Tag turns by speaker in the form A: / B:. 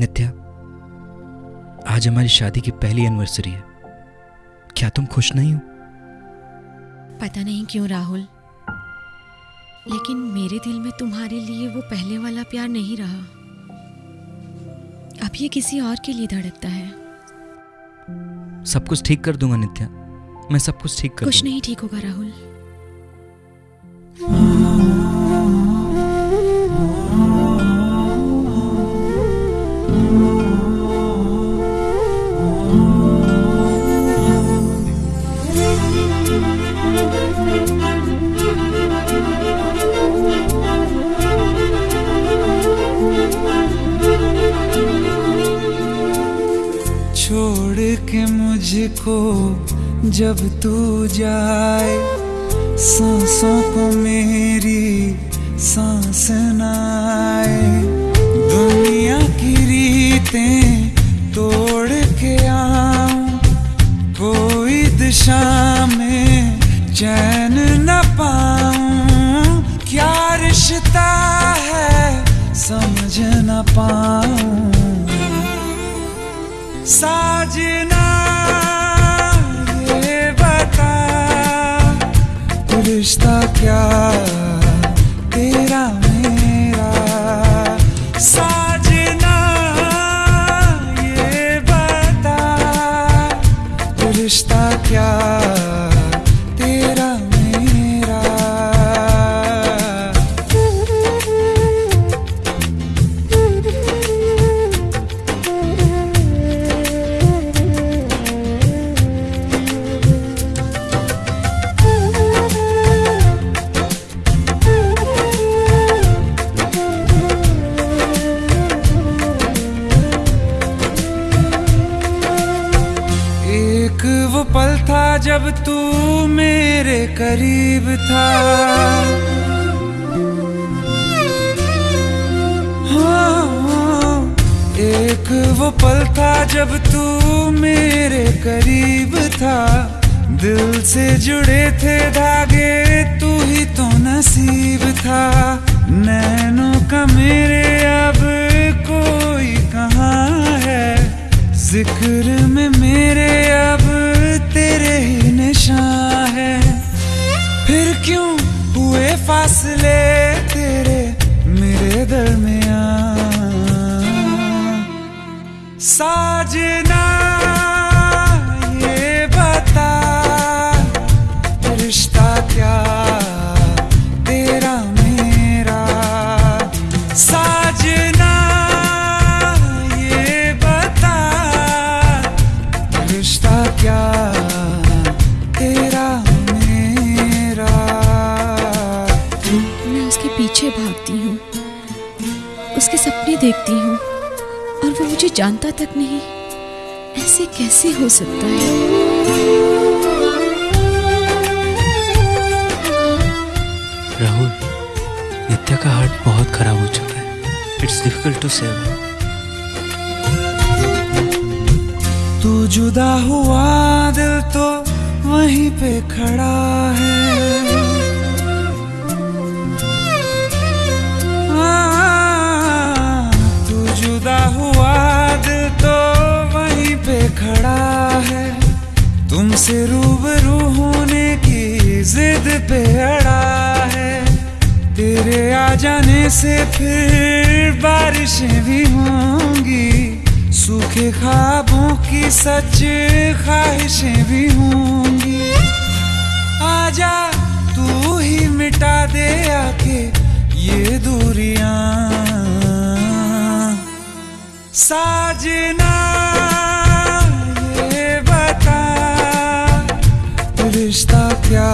A: नित्या आज हमारी शादी की पहली एनिवर्सरी है। क्या तुम खुश नहीं हो?
B: पता नहीं क्यों राहुल। लेकिन मेरे दिल में तुम्हारे लिए वो पहले वाला प्यार नहीं रहा। अब ये किसी और के लिए धड़कता है।
A: सब कुछ ठीक कर दूँगा नित्या। मैं सब कुछ ठीक कर
B: कुछ नहीं ठीक होगा राहुल।
C: छोड़ के मुझको जब तू जाए सांसों को मेरी सांस न दिशा में चैन न पाऊँ। क्या रिश्ता है? समझ न पाऊँ। साजना, ये बता, रिश्ता क्या तेरा जब तू मेरे करीब था। हाँ, एक वो पल था जब तू मेरे करीब था। दिल से जुड़े थे धागे तू ही तो नसीब था। नैनों का मेरे अब कोई कहाँ है? ज़िक्र में मेरे निशान है। फिर क्यों हुए फासले तेरे मेरे दरमिया साजना ये बता, रिश्ता क्या तेरा मेरा? साजना ये बता, रिश्ता क्या तेरा मेरा।
B: मैं उसके पीछे भागती हूँ। उसके सपने देखती हूँ। और वो मुझे जानता तक नहीं। ऐसे कैसे हो सकता है?
A: राहुल नित्या का हार्ट बहुत खराब हो चुका है। इट्स डिफ़िकल्ट टू सेव
C: तू जुदा हुआ दिल तो वहीं पे खड़ा है। आ, तू जुदा हुआ दिल तो वहीं पे खड़ा है। तुमसे रूबरू होने की जिद पे अड़ा है। तेरे आ जाने से फिर बारिशें भी होंगी सूखे की सच ख्वाहिशें भी होंगी। आजा तू ही मिटा दे आके ये दूरिया। साजना ये बता, रिश्ता क्या